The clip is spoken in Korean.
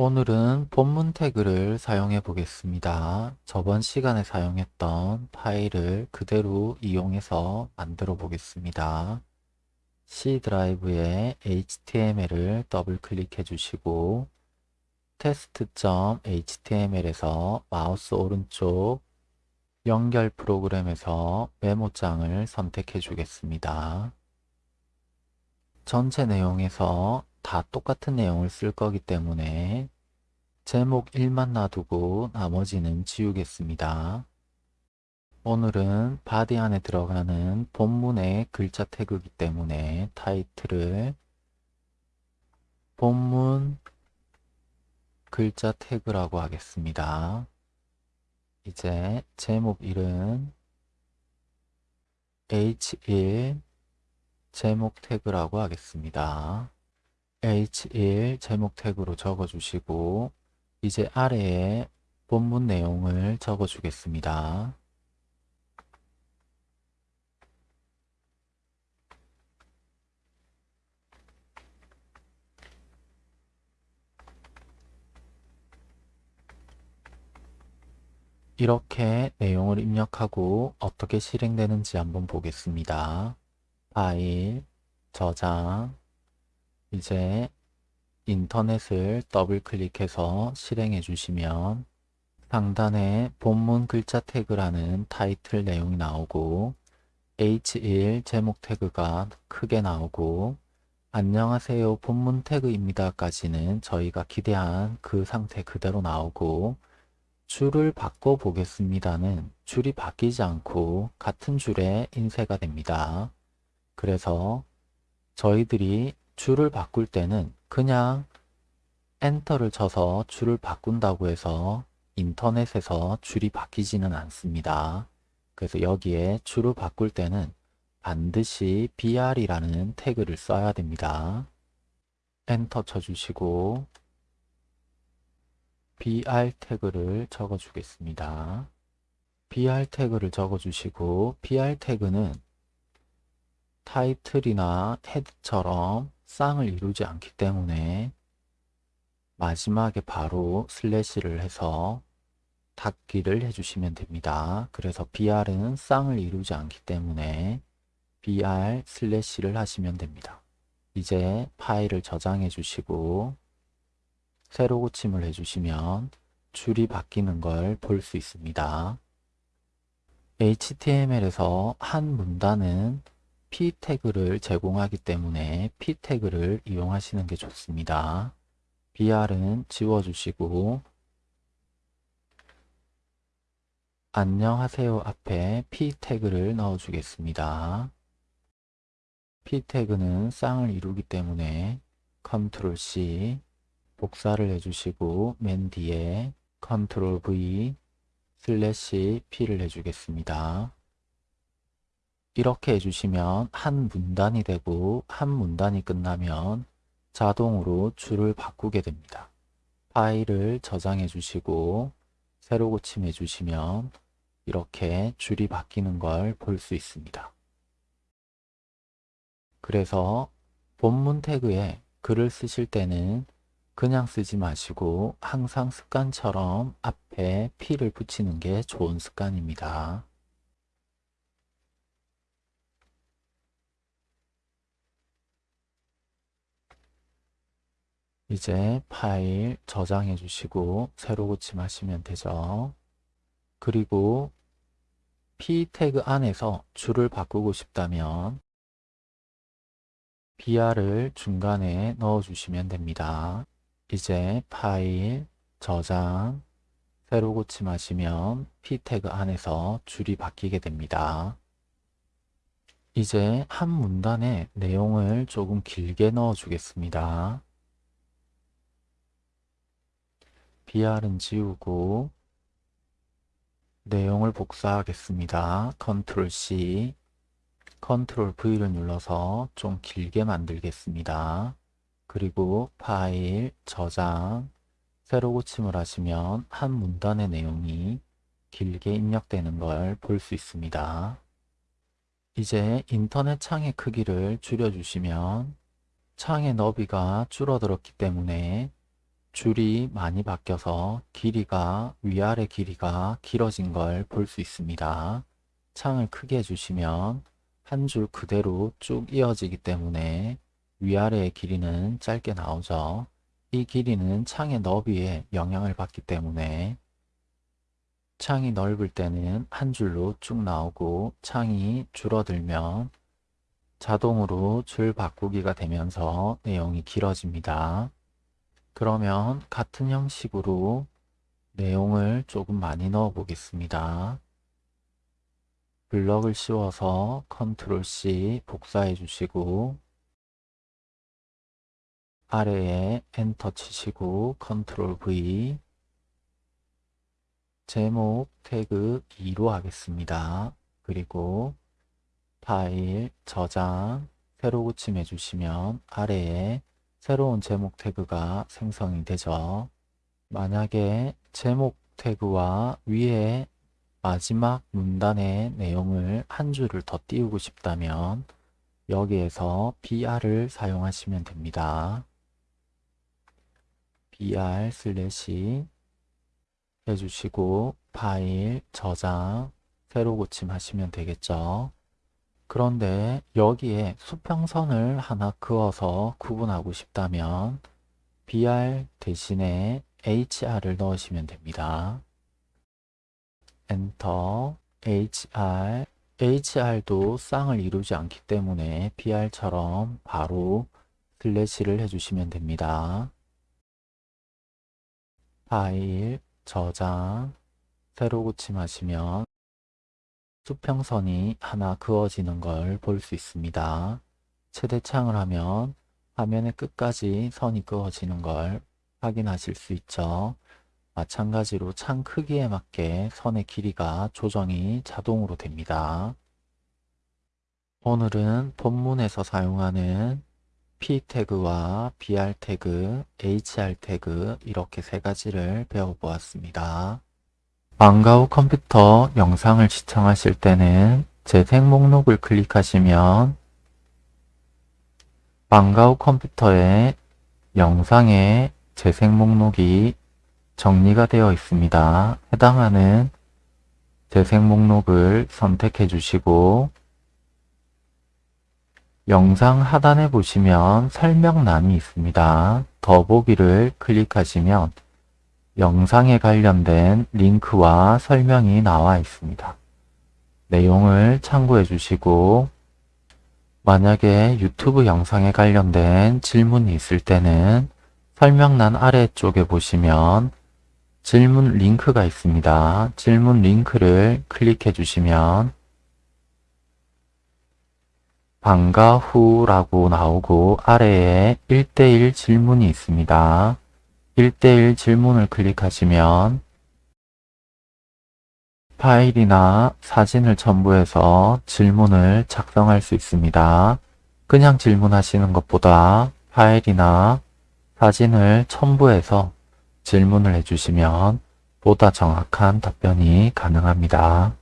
오늘은 본문 태그를 사용해 보겠습니다. 저번 시간에 사용했던 파일을 그대로 이용해서 만들어 보겠습니다. C 드라이브에 HTML을 더블 클릭해 주시고 test.html에서 마우스 오른쪽 연결 프로그램에서 메모장을 선택해 주겠습니다. 전체 내용에서 다 똑같은 내용을 쓸 거기 때문에 제목 1만 놔두고 나머지는 지우겠습니다. 오늘은 body 안에 들어가는 본문의 글자 태그이기 때문에 타이틀을 본문 글자 태그라고 하겠습니다. 이제 제목 1은 H1 제목 태그라고 하겠습니다. H1 제목 태그로 적어주시고 이제 아래에 본문 내용을 적어주겠습니다. 이렇게 내용을 입력하고 어떻게 실행되는지 한번 보겠습니다. 파일, 저장, 이제 인터넷을 더블 클릭해서 실행해 주시면 상단에 본문 글자 태그라는 타이틀 내용이 나오고 H1 제목 태그가 크게 나오고 안녕하세요 본문 태그입니다 까지는 저희가 기대한 그 상태 그대로 나오고 줄을 바꿔 보겠습니다는 줄이 바뀌지 않고 같은 줄에 인쇄가 됩니다. 그래서 저희들이 줄을 바꿀 때는 그냥 엔터를 쳐서 줄을 바꾼다고 해서 인터넷에서 줄이 바뀌지는 않습니다. 그래서 여기에 줄을 바꿀 때는 반드시 br이라는 태그를 써야 됩니다. 엔터 쳐주시고 br 태그를 적어 주겠습니다. br 태그를 적어 주시고 br 태그는 타이틀이나 헤드처럼 쌍을 이루지 않기 때문에 마지막에 바로 슬래시를 해서 닫기를 해주시면 됩니다. 그래서 br은 쌍을 이루지 않기 때문에 br 슬래시를 하시면 됩니다. 이제 파일을 저장해 주시고 새로 고침을 해주시면 줄이 바뀌는 걸 볼 수 있습니다. HTML에서 한 문단은 p 태그를 제공하기 때문에 p 태그를 이용하시는 게 좋습니다. br은 지워주시고 안녕하세요 앞에 p 태그를 넣어주겠습니다. p 태그는 쌍을 이루기 때문에 컨트롤 C 복사를 해주시고 맨 뒤에 컨트롤 V 슬래시 P를 해주겠습니다. 이렇게 해주시면 한 문단이 되고 한 문단이 끝나면 자동으로 줄을 바꾸게 됩니다. 파일을 저장해 주시고 새로 고침해 주시면 이렇게 줄이 바뀌는 걸 볼 수 있습니다. 그래서 본문 태그에 글을 쓰실 때는 그냥 쓰지 마시고 항상 습관처럼 앞에 P를 붙이는 게 좋은 습관입니다. 이제 파일 저장해 주시고 새로 고침하시면 되죠. 그리고 p 태그 안에서 줄을 바꾸고 싶다면 br을 중간에 넣어 주시면 됩니다. 이제 파일 저장 새로 고침하시면 p 태그 안에서 줄이 바뀌게 됩니다. 이제 한 문단에 내용을 조금 길게 넣어 주겠습니다. Br은 지우고 내용을 복사하겠습니다. 컨트롤 C, 컨트롤 V를 눌러서 좀 길게 만들겠습니다. 그리고 파일, 저장, 새로 고침을 하시면 한 문단의 내용이 길게 입력되는 걸 볼 수 있습니다. 이제 인터넷 창의 크기를 줄여주시면 창의 너비가 줄어들었기 때문에 줄이 많이 바뀌어서 길이가 위아래 길이가 길어진 걸 볼 수 있습니다. 창을 크게 해주시면 한 줄 그대로 쭉 이어지기 때문에 위아래의 길이는 짧게 나오죠. 이 길이는 창의 너비에 영향을 받기 때문에 창이 넓을 때는 한 줄로 쭉 나오고 창이 줄어들면 자동으로 줄 바꾸기가 되면서 내용이 길어집니다. 그러면 같은 형식으로 내용을 조금 많이 넣어 보겠습니다. 블럭을 씌워서 컨트롤 C 복사해 주시고 아래에 엔터 치시고 컨트롤 V 제목 태그 2로 하겠습니다. 그리고 파일 저장 새로 고침해 주시면 아래에 새로운 제목 태그가 생성이 되죠. 만약에 제목 태그와 위에 마지막 문단의 내용을 한 줄을 더 띄우고 싶다면 여기에서 BR을 사용하시면 됩니다. BR slash 해주시고 파일 저장 새로 고침 하시면 되겠죠. 그런데 여기에 수평선을 하나 그어서 구분하고 싶다면 BR 대신에 HR을 넣으시면 됩니다. 엔터 HR HR도 쌍을 이루지 않기 때문에 BR처럼 바로 슬래시를 해주시면 됩니다. 파일 저장 새로 고침하시면 수평선이 하나 그어지는 걸 볼 수 있습니다. 최대창을 하면 화면의 끝까지 선이 그어지는 걸 확인하실 수 있죠. 마찬가지로 창 크기에 맞게 선의 길이가 조정이 자동으로 됩니다. 오늘은 본문에서 사용하는 P 태그와 BR 태그, HR 태그 이렇게 세 가지를 배워보았습니다. 방과 후 컴퓨터 영상을 시청하실 때는 재생 목록을 클릭하시면 방과 후 컴퓨터에 영상의 재생 목록이 정리가 되어 있습니다. 해당하는 재생 목록을 선택해 주시고 영상 하단에 보시면 설명란이 있습니다. 더보기를 클릭하시면 영상에 관련된 링크와 설명이 나와 있습니다. 내용을 참고해 주시고 만약에 유튜브 영상에 관련된 질문이 있을 때는 설명란 아래쪽에 보시면 질문 링크가 있습니다. 질문 링크를 클릭해 주시면 방과 후라고 나오고 아래에 1대1 질문이 있습니다. 1대1 질문을 클릭하시면 파일이나 사진을 첨부해서 질문을 작성할 수 있습니다. 그냥 질문하시는 것보다 파일이나 사진을 첨부해서 질문을 해주시면 보다 정확한 답변이 가능합니다.